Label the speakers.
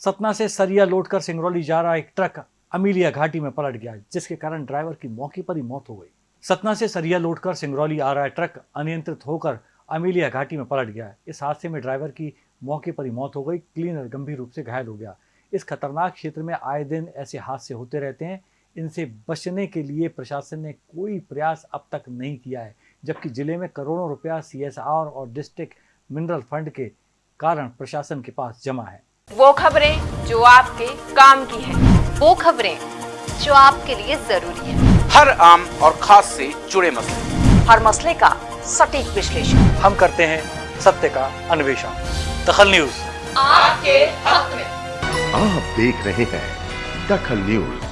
Speaker 1: सतना से सरिया लोड कर सिंगरौली जा रहा एक ट्रक अमीलिया घाटी में पलट गया, जिसके कारण ड्राइवर की मौके पर ही मौत हो गई। सतना से सरिया लोड कर सिंगरौली आ रहा ट्रक अनियंत्रित होकर अमीलिया घाटी में पलट गया। इस हादसे में ड्राइवर की मौके पर ही मौत हो गई क्लीनर गंभीर रूप से घायल हो गया। इस खतरनाक क्षेत्र में आए दिन ऐसे हादसे होते रहते हैं। इनसे बचने के लिए प्रशासन ने कोई प्रयास अब तक नहीं किया है, जबकि ज़िले में करोड़ों रुपया सीएसआर और डिस्ट्रिक्ट मिनरल फंड के कारण प्रशासन के पास जमा है।
Speaker 2: वो खबरें जो आपके काम की है।
Speaker 3: वो खबरें जो आपके लिए ज़रूरी है।
Speaker 4: हर आम और खास से जुड़े मसले।
Speaker 3: हर मसले का सटीक विश्लेषण।
Speaker 1: हम करते हैं सत्य का अन्वेषण। दखल न्यूज़।
Speaker 3: आपके हक में।
Speaker 5: आप देख रहे हैं दखल न्यूज़।